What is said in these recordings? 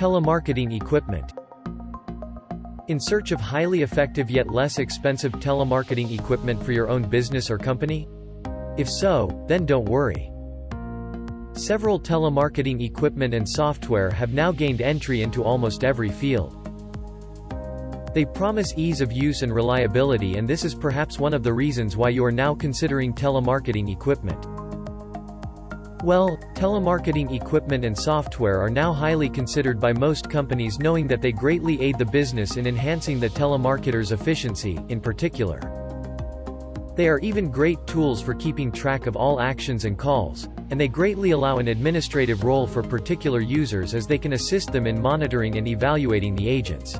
Telemarketing equipment. In search of highly effective yet less expensive telemarketing equipment for your own business or company? If so, then don't worry. Several telemarketing equipment and software have now gained entry into almost every field. They promise ease of use and reliability and this is perhaps one of the reasons why you are now considering telemarketing equipment. Well, telemarketing equipment and software are now highly considered by most companies knowing that they greatly aid the business in enhancing the telemarketer's efficiency, in particular. They are even great tools for keeping track of all actions and calls, and they greatly allow an administrative role for particular users as they can assist them in monitoring and evaluating the agents.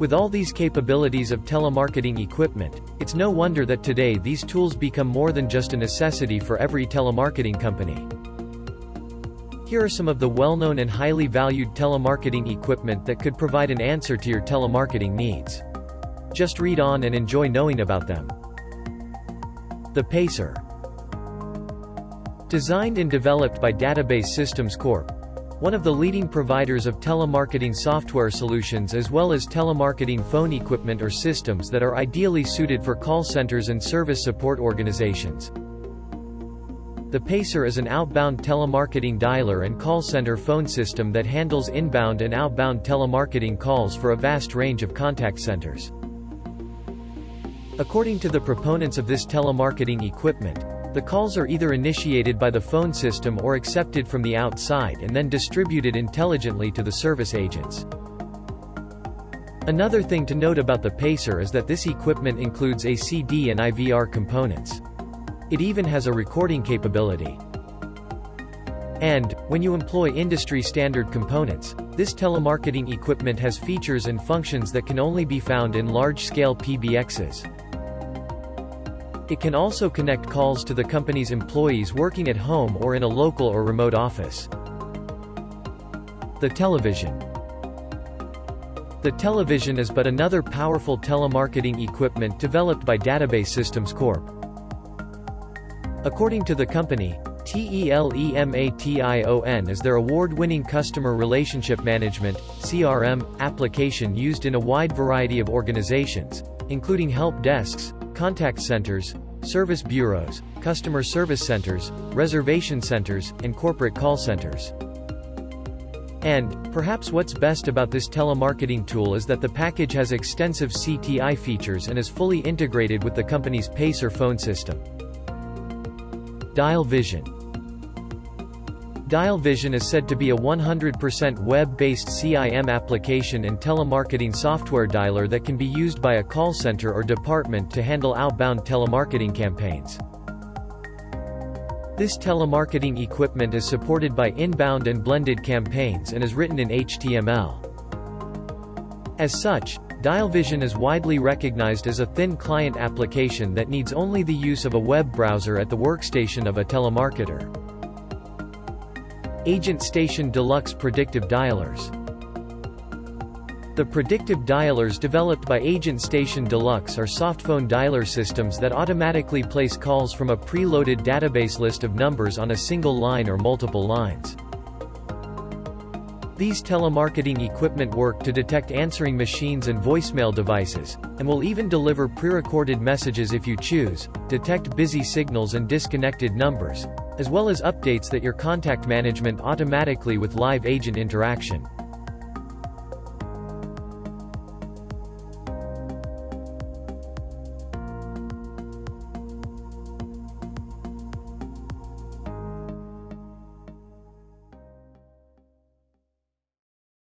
With all these capabilities of telemarketing equipment, it's no wonder that today these tools become more than just a necessity for every telemarketing company. Here are some of the well-known and highly valued telemarketing equipment that could provide an answer to your telemarketing needs. Just read on and enjoy knowing about them. The Pacer Designed and developed by Database Systems Corp one of the leading providers of telemarketing software solutions as well as telemarketing phone equipment or systems that are ideally suited for call centers and service support organizations. The Pacer is an outbound telemarketing dialer and call center phone system that handles inbound and outbound telemarketing calls for a vast range of contact centers. According to the proponents of this telemarketing equipment, the calls are either initiated by the phone system or accepted from the outside and then distributed intelligently to the service agents. Another thing to note about the Pacer is that this equipment includes ACD and IVR components. It even has a recording capability. And, when you employ industry-standard components, this telemarketing equipment has features and functions that can only be found in large-scale PBXs. It can also connect calls to the company's employees working at home or in a local or remote office. The TELEMATION. The TELEMATION is but another powerful telemarketing equipment developed by Database Systems Corp. According to the company, TELEMATION is their award-winning customer relationship management CRM, application used in a wide variety of organizations, including help desks, contact centers, service bureaus, customer service centers, reservation centers, and corporate call centers. And, perhaps what's best about this telemarketing tool is that the package has extensive CTI features and is fully integrated with the company's Pacer phone system. Dial Vision Dial Vision is said to be a 100% web-based CIM application and telemarketing software dialer that can be used by a call center or department to handle outbound telemarketing campaigns. This telemarketing equipment is supported by inbound and blended campaigns and is written in HTML. As such, DialVision is widely recognized as a thin client application that needs only the use of a web browser at the workstation of a telemarketer. Agent Station Deluxe Predictive Dialers The predictive dialers developed by Agent Station Deluxe are softphone dialer systems that automatically place calls from a preloaded database list of numbers on a single line or multiple lines. These telemarketing equipment work to detect answering machines and voicemail devices, and will even deliver pre-recorded messages if you choose, detect busy signals and disconnected numbers, as well as updates that your contact management automatically with live agent interaction.